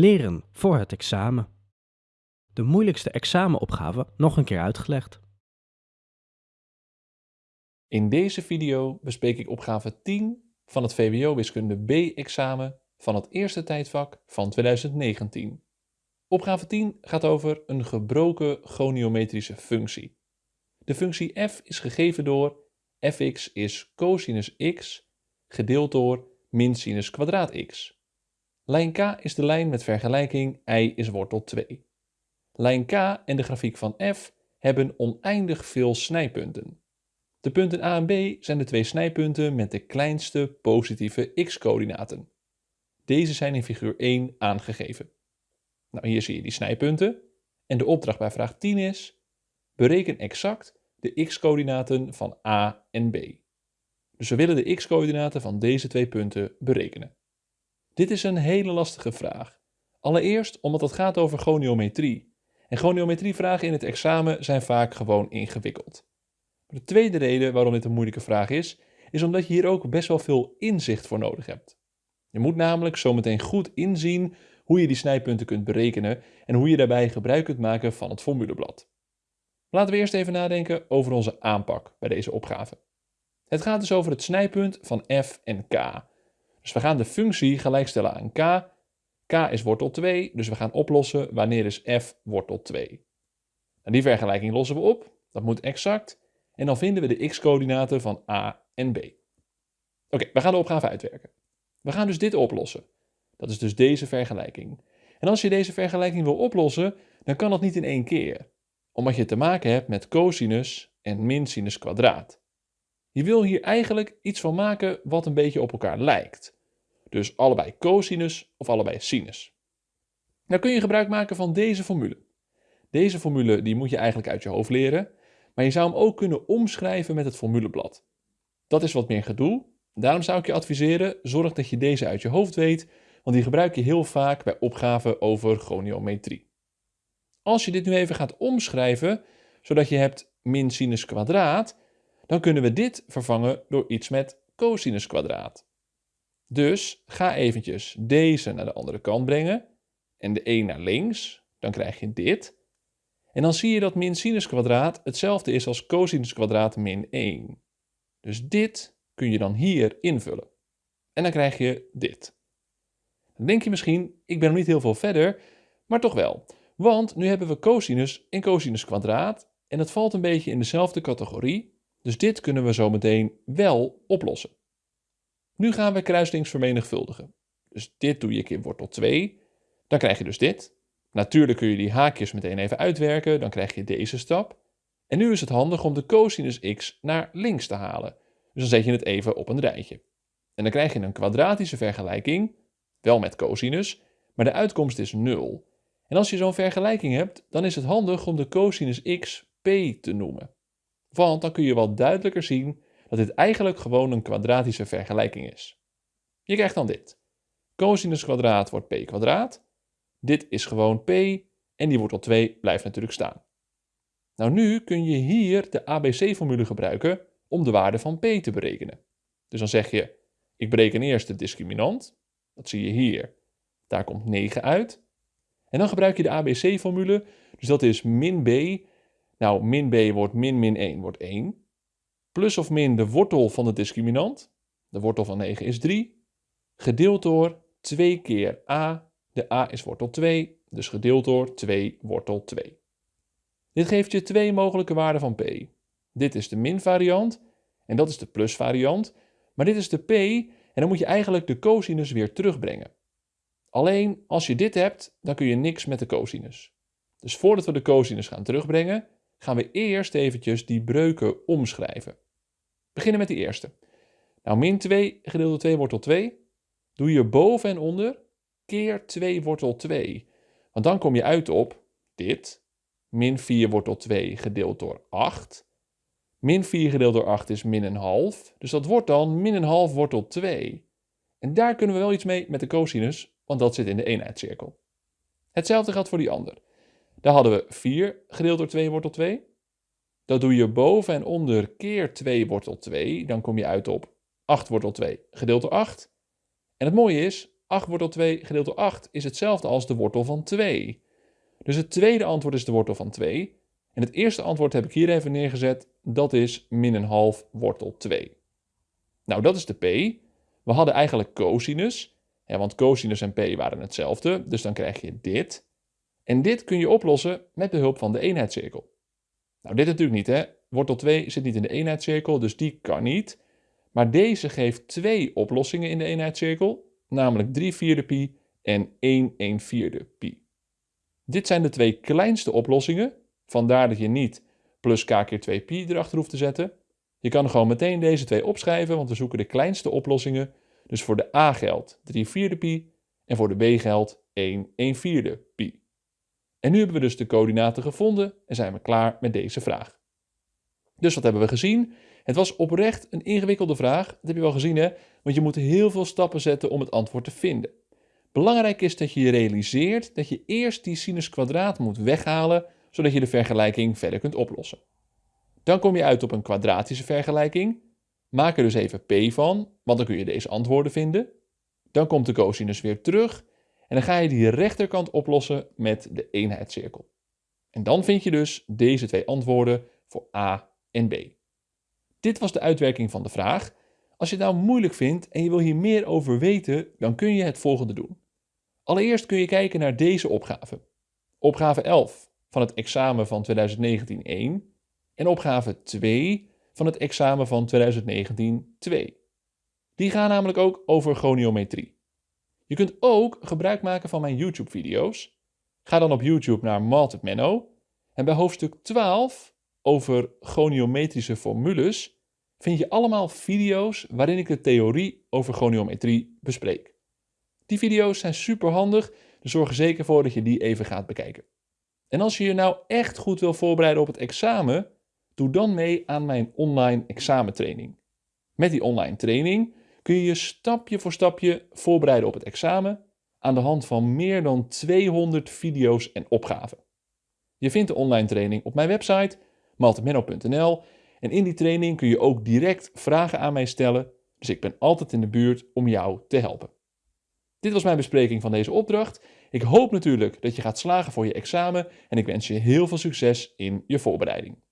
Leren voor het examen. De moeilijkste examenopgave nog een keer uitgelegd. In deze video bespreek ik opgave 10 van het VWO Wiskunde B-examen van het eerste tijdvak van 2019. Opgave 10 gaat over een gebroken goniometrische functie. De functie f is gegeven door fx is cosinus x gedeeld door min sinus kwadraat x. Lijn K is de lijn met vergelijking y is wortel 2. Lijn K en de grafiek van f hebben oneindig veel snijpunten. De punten A en B zijn de twee snijpunten met de kleinste positieve x-coördinaten. Deze zijn in figuur 1 aangegeven. Nou, hier zie je die snijpunten. En de opdracht bij vraag 10 is: bereken exact de x-coördinaten van A en B. Dus we willen de x-coördinaten van deze twee punten berekenen. Dit is een hele lastige vraag. Allereerst omdat het gaat over goniometrie. En goniometrievragen in het examen zijn vaak gewoon ingewikkeld. De tweede reden waarom dit een moeilijke vraag is, is omdat je hier ook best wel veel inzicht voor nodig hebt. Je moet namelijk zometeen goed inzien hoe je die snijpunten kunt berekenen en hoe je daarbij gebruik kunt maken van het formuleblad. Laten we eerst even nadenken over onze aanpak bij deze opgave. Het gaat dus over het snijpunt van f en k. Dus we gaan de functie gelijkstellen aan k. k is wortel 2, dus we gaan oplossen wanneer is f wortel 2. En die vergelijking lossen we op, dat moet exact. En dan vinden we de x-coördinaten van a en b. Oké, we gaan de opgave uitwerken. We gaan dus dit oplossen. Dat is dus deze vergelijking. En als je deze vergelijking wil oplossen, dan kan dat niet in één keer. Omdat je te maken hebt met cosinus en min sinus kwadraat. Je wil hier eigenlijk iets van maken wat een beetje op elkaar lijkt. Dus allebei cosinus of allebei sinus. Nou kun je gebruik maken van deze formule. Deze formule die moet je eigenlijk uit je hoofd leren, maar je zou hem ook kunnen omschrijven met het formuleblad. Dat is wat meer gedoe, daarom zou ik je adviseren, zorg dat je deze uit je hoofd weet, want die gebruik je heel vaak bij opgaven over goniometrie. Als je dit nu even gaat omschrijven, zodat je hebt min sinus kwadraat, dan kunnen we dit vervangen door iets met cosinus kwadraat. Dus ga eventjes deze naar de andere kant brengen en de 1 naar links, dan krijg je dit. En dan zie je dat min sinus kwadraat hetzelfde is als cosinus kwadraat min 1. Dus dit kun je dan hier invullen. En dan krijg je dit. Dan denk je misschien, ik ben nog niet heel veel verder, maar toch wel. Want nu hebben we cosinus en cosinus kwadraat en het valt een beetje in dezelfde categorie. Dus dit kunnen we zo meteen wel oplossen. Nu gaan we kruislinks vermenigvuldigen. Dus dit doe je keer wortel 2. Dan krijg je dus dit. Natuurlijk kun je die haakjes meteen even uitwerken, dan krijg je deze stap. En nu is het handig om de cosinus x naar links te halen. Dus dan zet je het even op een rijtje. En dan krijg je een kwadratische vergelijking, wel met cosinus, maar de uitkomst is 0. En als je zo'n vergelijking hebt, dan is het handig om de cosinus x p te noemen. Want dan kun je wat duidelijker zien dat dit eigenlijk gewoon een kwadratische vergelijking is. Je krijgt dan dit. Cosinus kwadraat wordt p kwadraat. Dit is gewoon p en die wortel 2 blijft natuurlijk staan. Nou nu kun je hier de ABC-formule gebruiken om de waarde van p te berekenen. Dus dan zeg je, ik bereken eerst de discriminant. Dat zie je hier. Daar komt 9 uit. En dan gebruik je de ABC-formule. Dus dat is min b. Nou, min b wordt min min 1 wordt 1 plus of min de wortel van de discriminant, de wortel van 9 is 3, gedeeld door 2 keer a, de a is wortel 2, dus gedeeld door 2 wortel 2. Dit geeft je twee mogelijke waarden van p. Dit is de min variant en dat is de plus variant, maar dit is de p en dan moet je eigenlijk de cosinus weer terugbrengen. Alleen als je dit hebt, dan kun je niks met de cosinus. Dus voordat we de cosinus gaan terugbrengen, gaan we eerst eventjes die breuken omschrijven. Beginnen met die eerste. Nou, min 2 gedeeld door 2 wortel 2 doe je boven en onder keer 2 wortel 2. Want dan kom je uit op dit. Min 4 wortel 2 gedeeld door 8. Min 4 gedeeld door 8 is min een half. Dus dat wordt dan min een half wortel 2. En daar kunnen we wel iets mee met de cosinus, want dat zit in de eenheidscirkel. Hetzelfde geldt voor die ander. Daar hadden we 4 gedeeld door 2 wortel 2. Dat doe je boven en onder keer 2 wortel 2. Dan kom je uit op 8 wortel 2 gedeeld door 8. En het mooie is, 8 wortel 2 gedeeld door 8 is hetzelfde als de wortel van 2. Dus het tweede antwoord is de wortel van 2. En het eerste antwoord heb ik hier even neergezet. Dat is min een half wortel 2. Nou, dat is de p. We hadden eigenlijk cosinus. Ja, want cosinus en p waren hetzelfde. Dus dan krijg je dit. En dit kun je oplossen met behulp van de eenheidscirkel. Nou, dit natuurlijk niet, hè. Wortel 2 zit niet in de eenheidscirkel, dus die kan niet. Maar deze geeft twee oplossingen in de eenheidscirkel, namelijk 3 vierde pi en 1 1 vierde pi. Dit zijn de twee kleinste oplossingen, vandaar dat je niet plus k keer 2 pi erachter hoeft te zetten. Je kan gewoon meteen deze twee opschrijven, want we zoeken de kleinste oplossingen. Dus voor de a geldt 3 vierde pi en voor de b geldt 1 1 vierde pi. En nu hebben we dus de coördinaten gevonden en zijn we klaar met deze vraag. Dus wat hebben we gezien? Het was oprecht een ingewikkelde vraag. Dat heb je wel gezien, hè? Want je moet heel veel stappen zetten om het antwoord te vinden. Belangrijk is dat je je realiseert dat je eerst die sinus kwadraat moet weghalen, zodat je de vergelijking verder kunt oplossen. Dan kom je uit op een kwadratische vergelijking. Maak er dus even p van, want dan kun je deze antwoorden vinden. Dan komt de cosinus weer terug en dan ga je die rechterkant oplossen met de eenheidscirkel. En dan vind je dus deze twee antwoorden voor A en B. Dit was de uitwerking van de vraag. Als je het nou moeilijk vindt en je wil hier meer over weten, dan kun je het volgende doen. Allereerst kun je kijken naar deze opgave. Opgave 11 van het examen van 2019-1 en opgave 2 van het examen van 2019-2. Die gaan namelijk ook over goniometrie. Je kunt ook gebruik maken van mijn YouTube-video's. Ga dan op YouTube naar Malted Menno en bij hoofdstuk 12 over goniometrische formules vind je allemaal video's waarin ik de theorie over goniometrie bespreek. Die video's zijn super handig, dus zorg er zeker voor dat je die even gaat bekijken. En als je je nou echt goed wil voorbereiden op het examen, doe dan mee aan mijn online examentraining. Met die online training kun je je stapje voor stapje voorbereiden op het examen aan de hand van meer dan 200 video's en opgaven. Je vindt de online training op mijn website maltemenno.nl en in die training kun je ook direct vragen aan mij stellen, dus ik ben altijd in de buurt om jou te helpen. Dit was mijn bespreking van deze opdracht. Ik hoop natuurlijk dat je gaat slagen voor je examen en ik wens je heel veel succes in je voorbereiding.